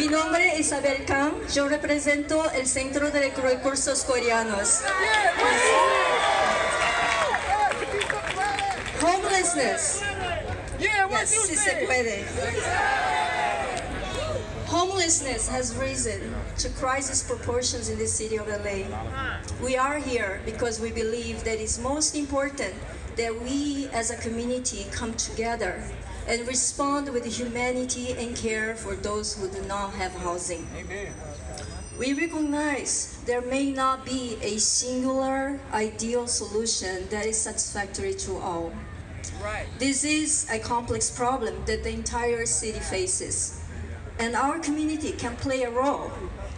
Mi nombre es Isabel Kang, yo represento el Centro de Recursos Coreanos. Homelessness. Yes, sí se puede. Homelessness has risen to crisis proportions in the city of LA. We are here because we believe that it's most important that we as a community come together and respond with humanity and care for those who do not have housing. Amen. We recognize there may not be a singular ideal solution that is satisfactory to all. Right. This is a complex problem that the entire city faces, and our community can play a role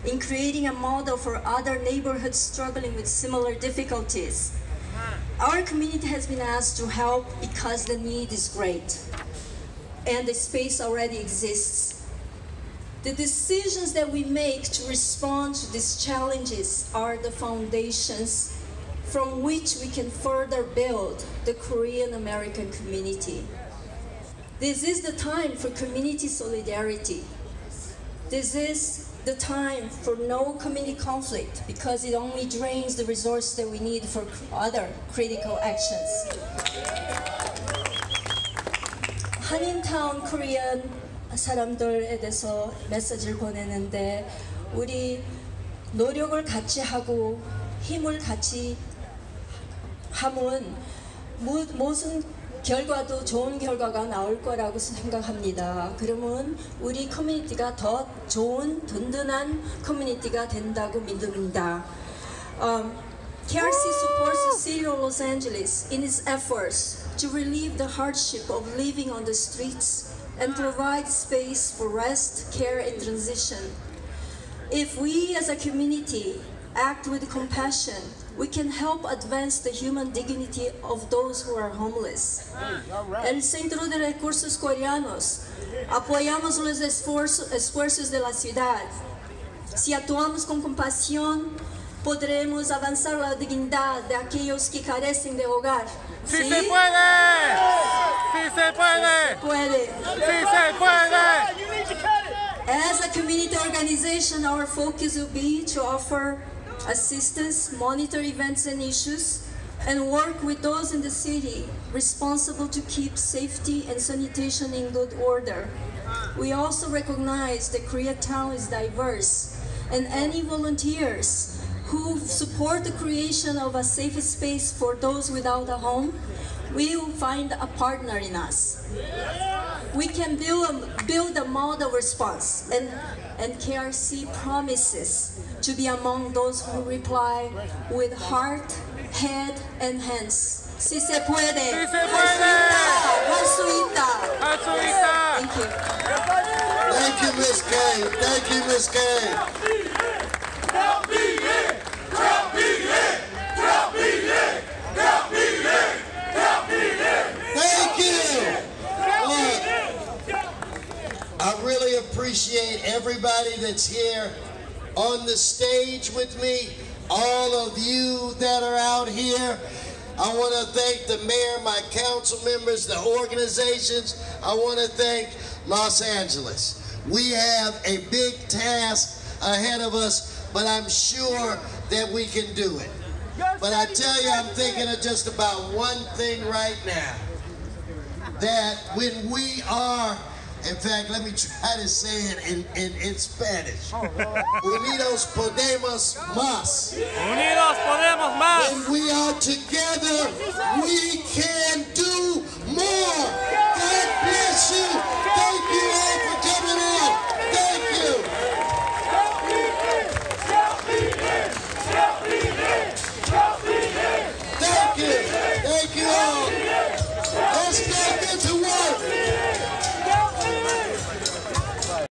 in creating a model for other neighborhoods struggling with similar difficulties. Our community has been asked to help because the need is great, and the space already exists. The decisions that we make to respond to these challenges are the foundations from which we can further build the Korean American community. This is the time for community solidarity. This is the time for no community conflict because it only drains the resources that we need for other critical actions. 한인타운 코리안 사람들에 대해서 메시지를 보내는데 우리 노력을 같이 하고 힘을 같이 무- 무슨 결과도 좋은 결과가 나올 거라고 생각합니다. 그러면 우리 커뮤니티가 더 좋은 든든한 커뮤니티가 된다고 믿습니다. Um, KRC supports the city of Los Angeles in its efforts to relieve the hardship of living on the streets and mm. provide space for rest, care, and transition. If we as a community act with compassion, we can help advance the human dignity of those who are homeless. Mm. El Centro de Recursos Coreanos apoyamos los esfuerzos, esfuerzos de la ciudad. Si actuamos con compasión, podremos avanzar la dignidad de aquellos que carecen de hogar. ¡Sí se puede! ¡Sí se puede! Puede. ¡Sí se puede! You need to. As a community organization, our focus will be to offer assistance, monitor events and issues, and work with those in the city responsible to keep safety and sanitation in good order. We also recognize that Koreatown is diverse, and any volunteers who support the creation of a safe space for those without a home will find a partner in us. We can build a, build a model response, and, and KRC promises to be among those who reply with heart, head, and hands. Si se puede. Si se puede. Thank you. Thank you, Miss K. Thank you, Miss K. everybody that's here on the stage with me, all of you that are out here. I want to thank the mayor, my council members, the organizations. I want to thank Los Angeles. We have a big task ahead of us, but I'm sure that we can do it. But I tell you, I'm thinking of just about one thing right now that when we are, in fact, let me try to say it in, in, in Spanish. Oh, Unidos podemos más. Unidos podemos más. When we are together, we can do more. God bless you. Thank you all for coming in. Thank you. Thank you. Thank you all. Let's get into work.